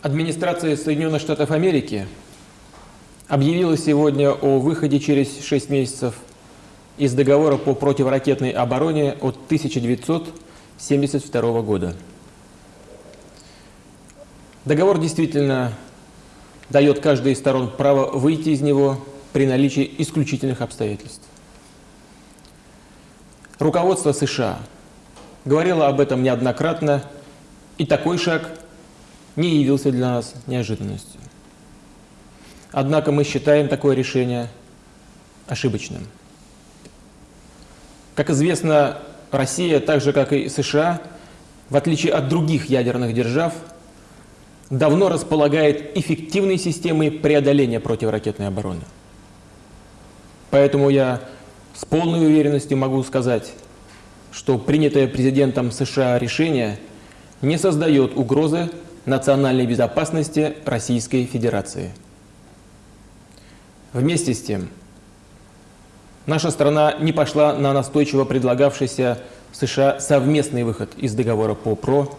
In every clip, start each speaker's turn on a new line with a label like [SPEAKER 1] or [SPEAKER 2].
[SPEAKER 1] Администрация Соединенных Штатов Америки объявила сегодня о выходе через 6 месяцев из договора по противоракетной обороне от 1972 года. Договор действительно дает каждой из сторон право выйти из него при наличии исключительных обстоятельств. Руководство США говорило об этом неоднократно, и такой шаг не явился для нас неожиданностью. Однако мы считаем такое решение ошибочным. Как известно, Россия, так же как и США, в отличие от других ядерных держав, давно располагает эффективной системой преодоления противоракетной обороны. Поэтому я с полной уверенностью могу сказать, что принятое президентом США решение не создает угрозы национальной безопасности Российской Федерации. Вместе с тем, наша страна не пошла на настойчиво предлагавшийся США совместный выход из договора по ПРО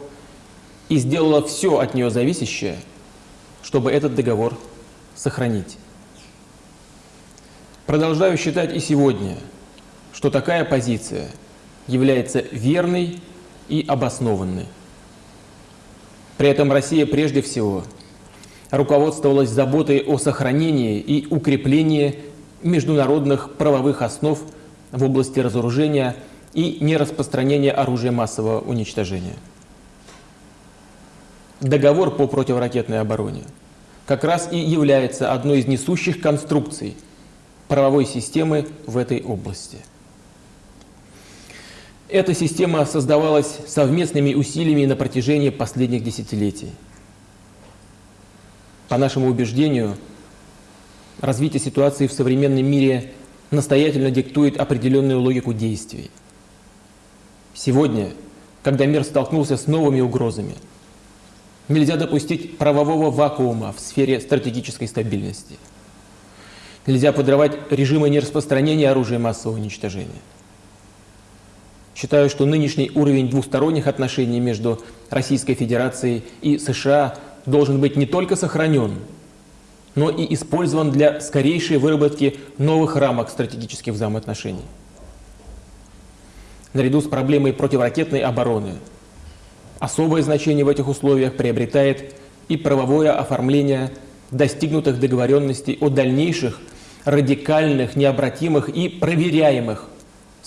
[SPEAKER 1] и сделала все от нее зависящее, чтобы этот договор сохранить. Продолжаю считать и сегодня, что такая позиция является верной и обоснованной. При этом Россия прежде всего руководствовалась заботой о сохранении и укреплении международных правовых основ в области разоружения и нераспространения оружия массового уничтожения. Договор по противоракетной обороне как раз и является одной из несущих конструкций правовой системы в этой области. Эта система создавалась совместными усилиями на протяжении последних десятилетий. По нашему убеждению, развитие ситуации в современном мире настоятельно диктует определенную логику действий. Сегодня, когда мир столкнулся с новыми угрозами, нельзя допустить правового вакуума в сфере стратегической стабильности. Нельзя подрывать режимы нераспространения оружия массового уничтожения. Считаю, что нынешний уровень двусторонних отношений между Российской Федерацией и США должен быть не только сохранен, но и использован для скорейшей выработки новых рамок стратегических взаимоотношений. Наряду с проблемой противоракетной обороны особое значение в этих условиях приобретает и правовое оформление достигнутых договоренностей о дальнейших радикальных, необратимых и проверяемых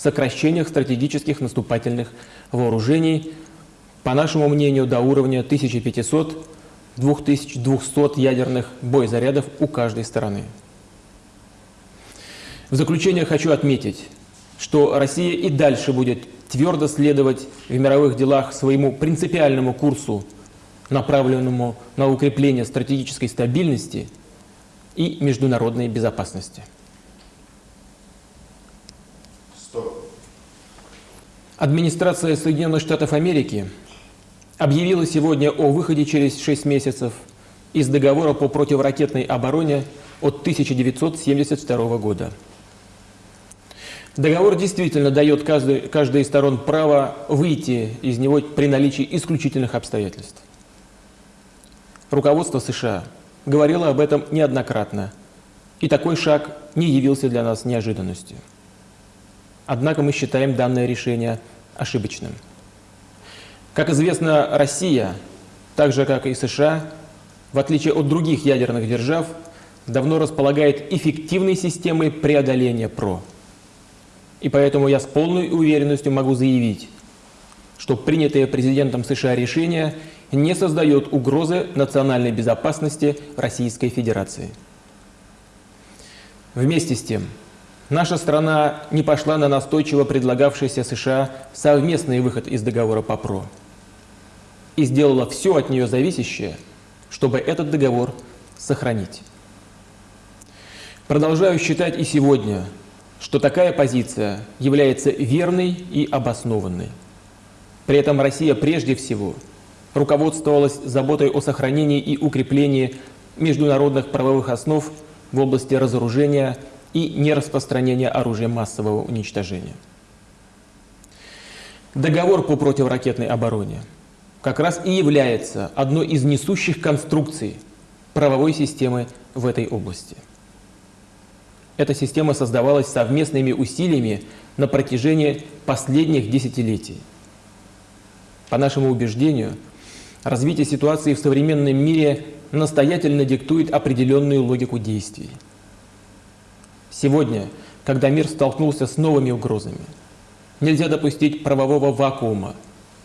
[SPEAKER 1] сокращениях стратегических наступательных вооружений, по нашему мнению, до уровня 1500-2200 ядерных боезарядов у каждой стороны. В заключение хочу отметить, что Россия и дальше будет твердо следовать в мировых делах своему принципиальному курсу, направленному на укрепление стратегической стабильности и международной безопасности. Администрация Соединенных Штатов Америки объявила сегодня о выходе через 6 месяцев из договора по противоракетной обороне от 1972 года. Договор действительно дает каждой, каждой из сторон право выйти из него при наличии исключительных обстоятельств. Руководство США говорило об этом неоднократно, и такой шаг не явился для нас неожиданностью. Однако мы считаем данное решение ошибочным. Как известно, Россия, так же как и США, в отличие от других ядерных держав, давно располагает эффективной системой преодоления ПРО. И поэтому я с полной уверенностью могу заявить, что принятое президентом США решение не создает угрозы национальной безопасности Российской Федерации. Вместе с тем, Наша страна не пошла на настойчиво предлагавшийся США совместный выход из договора по ПРО и сделала все от нее зависящее, чтобы этот договор сохранить. Продолжаю считать и сегодня, что такая позиция является верной и обоснованной. При этом Россия прежде всего руководствовалась заботой о сохранении и укреплении международных правовых основ в области разоружения и нераспространения оружия массового уничтожения. Договор по противоракетной обороне как раз и является одной из несущих конструкций правовой системы в этой области. Эта система создавалась совместными усилиями на протяжении последних десятилетий. По нашему убеждению, развитие ситуации в современном мире настоятельно диктует определенную логику действий. Сегодня, когда мир столкнулся с новыми угрозами, нельзя допустить правового вакуума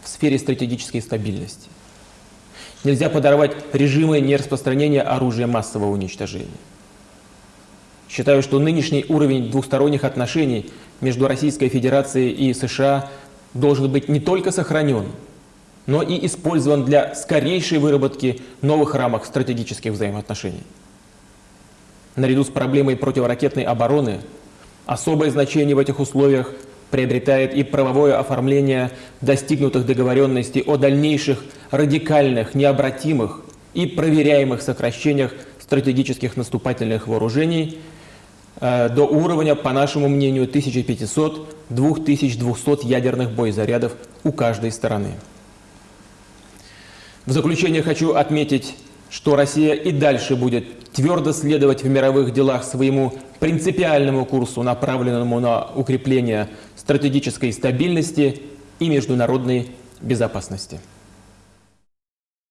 [SPEAKER 1] в сфере стратегической стабильности. Нельзя подорвать режимы нераспространения оружия массового уничтожения. Считаю, что нынешний уровень двухсторонних отношений между Российской Федерацией и США должен быть не только сохранен, но и использован для скорейшей выработки новых рамок стратегических взаимоотношений. Наряду с проблемой противоракетной обороны особое значение в этих условиях приобретает и правовое оформление достигнутых договоренностей о дальнейших радикальных, необратимых и проверяемых сокращениях стратегических наступательных вооружений э, до уровня, по нашему мнению, 1500-2200 ядерных боезарядов у каждой стороны. В заключение хочу отметить, что Россия и дальше будет твердо следовать в мировых делах своему принципиальному курсу, направленному на укрепление стратегической стабильности и международной безопасности.